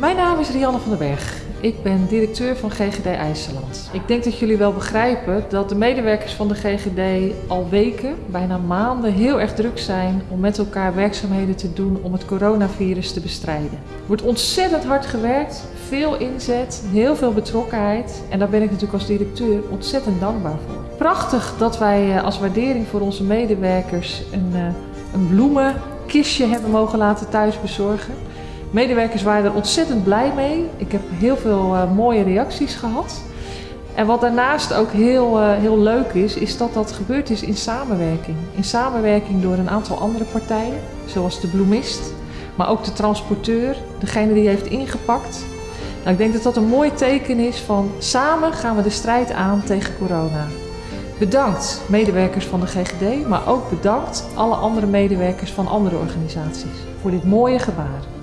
Mijn naam is Rianne van den Berg. Ik ben directeur van GGD IJsseland. Ik denk dat jullie wel begrijpen dat de medewerkers van de GGD al weken, bijna maanden, heel erg druk zijn om met elkaar werkzaamheden te doen om het coronavirus te bestrijden. Er wordt ontzettend hard gewerkt, veel inzet, heel veel betrokkenheid en daar ben ik natuurlijk als directeur ontzettend dankbaar voor. Prachtig dat wij eh, als waardering voor onze medewerkers een, eh, een bloemenkistje hebben mogen laten thuis bezorgen. Medewerkers waren er ontzettend blij mee. Ik heb heel veel uh, mooie reacties gehad. En wat daarnaast ook heel, uh, heel leuk is, is dat dat gebeurd is in samenwerking. In samenwerking door een aantal andere partijen, zoals de bloemist, maar ook de transporteur, degene die heeft ingepakt. Nou, ik denk dat dat een mooi teken is van samen gaan we de strijd aan tegen corona. Bedankt medewerkers van de GGD, maar ook bedankt alle andere medewerkers van andere organisaties voor dit mooie gebaar.